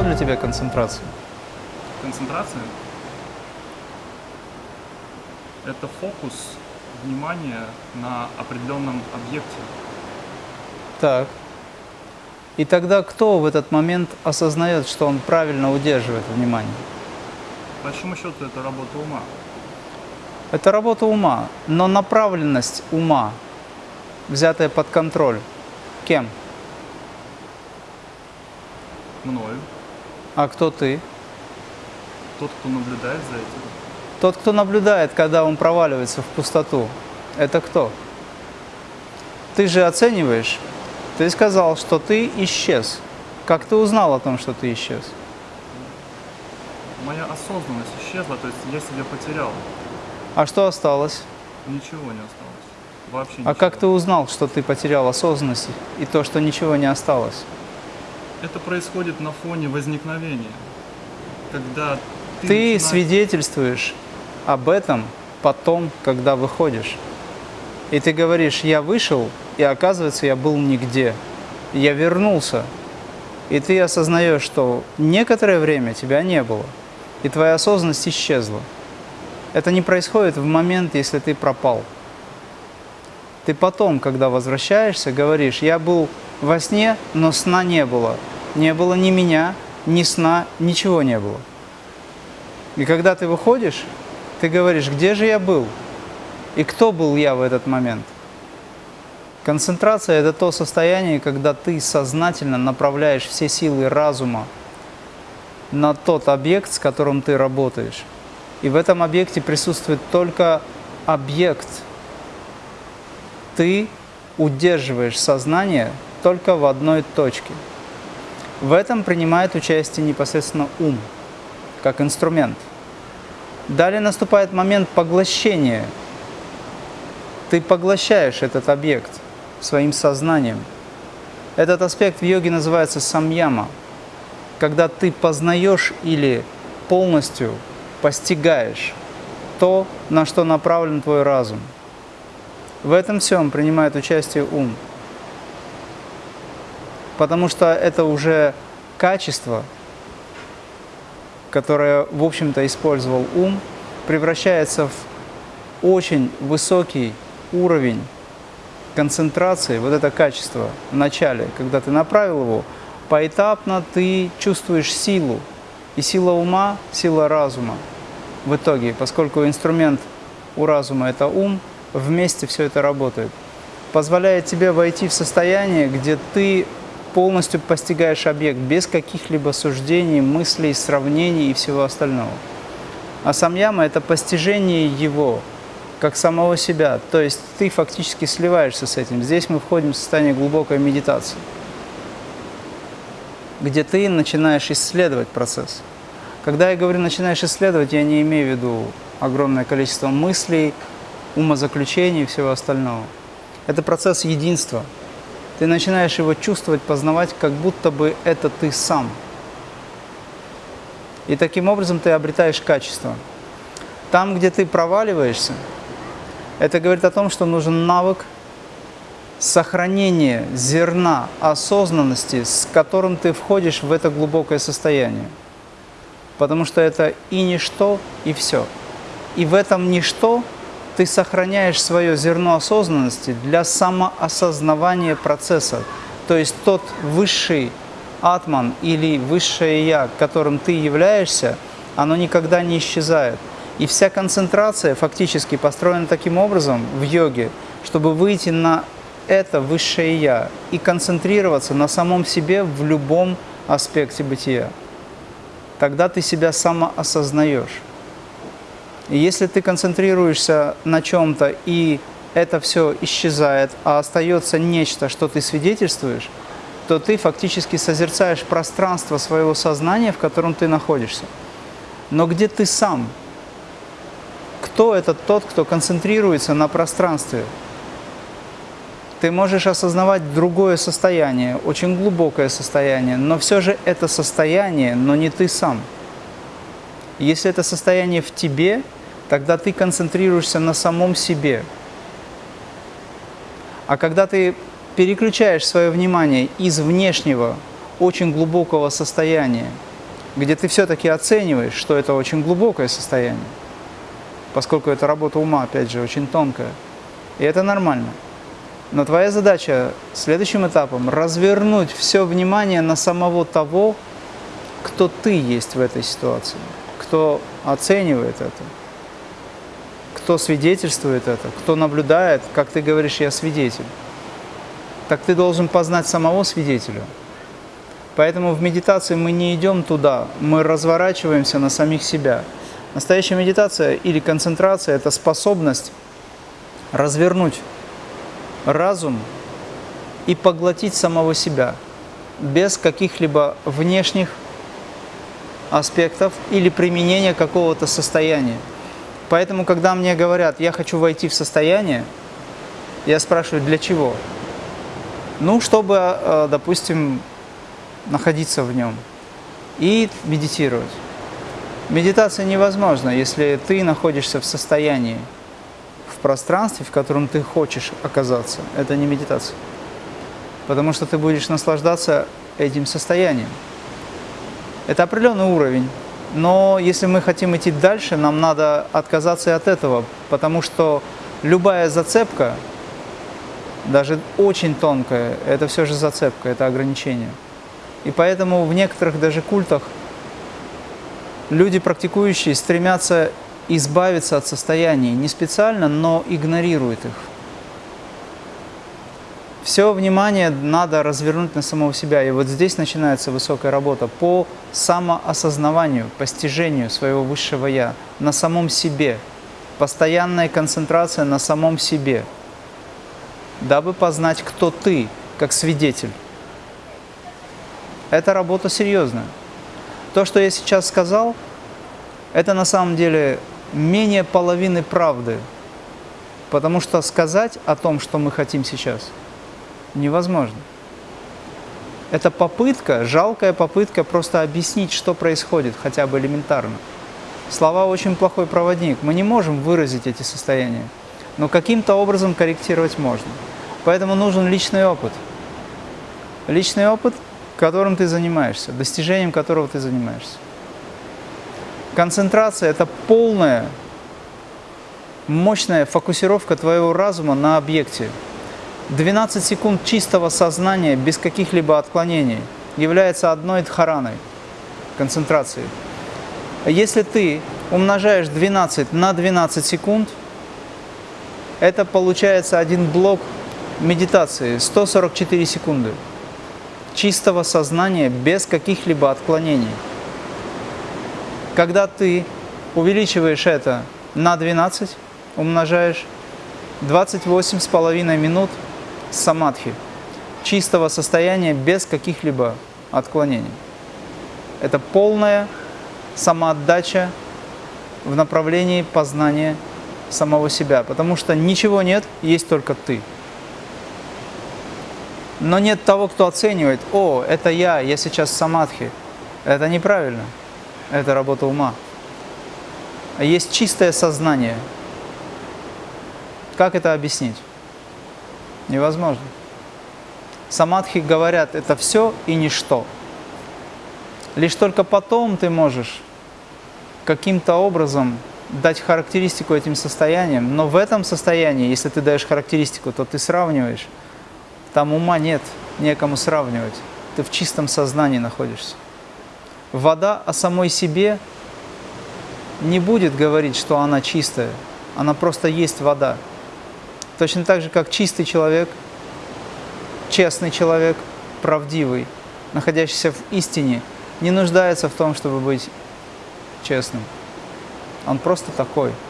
Что для тебя концентрация? Концентрация – это фокус внимания на определенном объекте. Так. И тогда кто в этот момент осознает, что он правильно удерживает внимание? По большому счету это работа ума. Это работа ума, но направленность ума, взятая под контроль, кем? Мною. А кто ты? Тот, кто наблюдает за этим. Тот, кто наблюдает, когда он проваливается в пустоту, это кто? Ты же оцениваешь. Ты сказал, что ты исчез. Как ты узнал о том, что ты исчез? Моя осознанность исчезла, то есть я себя потерял. А что осталось? Ничего не осталось. Вообще А ничего. как ты узнал, что ты потерял осознанность и то, что ничего не осталось? Это происходит на фоне возникновения. Когда ты, Ты начинаешь- свидетельствуешь об этом потом, когда выходишь. И ты говоришь, я вышел, и оказывается, я был нигде. Я вернулся. И ты осознаешь, что некоторое время тебя не было, и твоя осознанность исчезла. Это не происходит в момент, если ты пропал. Ты потом, когда возвращаешься, говоришь, я был во сне, но сна не было. Не было ни меня, ни сна, ничего не было. И когда ты выходишь, ты говоришь, где же я был? И кто был я в этот момент? Концентрация – это то состояние, когда ты сознательно направляешь все силы разума на тот объект, с которым ты работаешь. И в этом объекте присутствует только объект. Ты удерживаешь сознание только в одной точке. В этом принимает участие непосредственно ум, как инструмент. Далее наступает момент поглощения. Ты поглощаешь этот объект своим сознанием. Этот аспект в йоге называется самьяма, когда ты познаешь или полностью постигаешь то, на что направлен твой разум. В этом всем принимает участие ум, потому что это уже качество, которое, в общем-то, использовал ум, превращается в очень высокий уровень концентрации, вот это качество в начале, когда ты направил его, поэтапно ты чувствуешь силу. И сила ума, сила разума в итоге, поскольку инструмент у разума – это ум, вместе все это работает. Позволяет тебе войти в состояние, где ты полностью постигаешь объект без каких-либо суждений, мыслей, сравнений и всего остального. А самьяма – это постижение его, как самого себя. То есть ты фактически сливаешься с этим. Здесь мы входим в состояние глубокой медитации, где ты начинаешь исследовать процесс. Когда я говорю «начинаешь исследовать», я не имею в виду огромное количество мыслей, умозаключений и всего остального. Это процесс единства. Ты начинаешь его чувствовать, познавать, как будто бы это ты сам. И таким образом ты обретаешь качество. Там, где ты проваливаешься, это говорит о том, что нужен навык сохранения зерна осознанности, с которым ты входишь в это глубокое состояние. Потому что это и ничто, и все. И в этом ничто ты сохраняешь свое зерно осознанности для самоосознавания процесса. То есть тот высший атман или высшее я, которым ты являешься, оно никогда не исчезает. И вся концентрация фактически построена таким образом в йоге, чтобы выйти на это высшее я и концентрироваться на самом себе в любом аспекте бытия. Тогда ты себя самоосознаешь. Если ты концентрируешься на чем-то, и это все исчезает, а остается нечто, что ты свидетельствуешь, то ты фактически созерцаешь пространство своего сознания, в котором ты находишься. Но где ты сам? Кто это тот, кто концентрируется на пространстве? Ты можешь осознавать другое состояние, очень глубокое состояние, но все же это состояние, но не ты сам. Если это состояние в тебе, тогда ты концентрируешься на самом себе. А когда ты переключаешь свое внимание из внешнего очень глубокого состояния, где ты все-таки оцениваешь, что это очень глубокое состояние, поскольку это работа ума, опять же, очень тонкая. И это нормально. Но твоя задача следующим этапом развернуть все внимание на самого того, кто ты есть в этой ситуации, кто оценивает это, кто свидетельствует это, кто наблюдает, как ты говоришь, я свидетель. Так ты должен познать самого свидетеля. Поэтому в медитации мы не идем туда, мы разворачиваемся на самих себя. Настоящая медитация или концентрация – это способность развернуть разум и поглотить самого себя без каких-либо внешних аспектов или применения какого-то состояния. Поэтому, когда мне говорят, я хочу войти в состояние, я спрашиваю, для чего? Ну, чтобы, э, допустим, находиться в нем и медитировать. Медитация невозможна, если ты находишься в состоянии, в пространстве, в котором ты хочешь оказаться. Это не медитация. Потому что ты будешь наслаждаться этим состоянием. Это определенный уровень. Но если мы хотим идти дальше, нам надо отказаться и от этого, потому что любая зацепка, даже очень тонкая, это все же зацепка, это ограничение. И поэтому в некоторых даже культах люди, практикующие, стремятся избавиться от состояний не специально, но игнорируют их. Все внимание надо развернуть на самого себя. И вот здесь начинается высокая работа по самоосознаванию, постижению своего высшего «я» на самом себе. Постоянная концентрация на самом себе, дабы познать, кто ты, как свидетель. Это работа серьезная. То, что я сейчас сказал, это на самом деле менее половины правды. Потому что сказать о том, что мы хотим сейчас, невозможно. Это попытка, жалкая попытка просто объяснить, что происходит, хотя бы элементарно. Слова очень плохой проводник. Мы не можем выразить эти состояния, но каким-то образом корректировать можно. Поэтому нужен личный опыт. Личный опыт – которым ты занимаешься, достижением которого ты занимаешься. Концентрация – это полная, мощная фокусировка твоего разума на объекте. 12 секунд чистого сознания без каких-либо отклонений является одной дхараной концентрации. Если ты умножаешь 12 на 12 секунд, это получается один блок медитации, 144 секунды чистого сознания без каких-либо отклонений. Когда ты увеличиваешь это на 12, умножаешь 28,5 минут самадхи, чистого состояния без каких-либо отклонений. Это полная самоотдача в направлении познания самого себя, потому что ничего нет, есть только ты но нет того, кто оценивает, о, это я, я сейчас самадхи. Это неправильно, это работа ума. Есть чистое сознание. Как это объяснить? Невозможно. Самадхи говорят, это все и ничто. Лишь только потом ты можешь каким-то образом дать характеристику этим состояниям, но в этом состоянии, если ты даешь характеристику, то ты сравниваешь там ума нет, некому сравнивать. Ты в чистом сознании находишься. Вода о самой себе не будет говорить, что она чистая. Она просто есть вода. Точно так же, как чистый человек, честный человек, правдивый, находящийся в истине, не нуждается в том, чтобы быть честным. Он просто такой –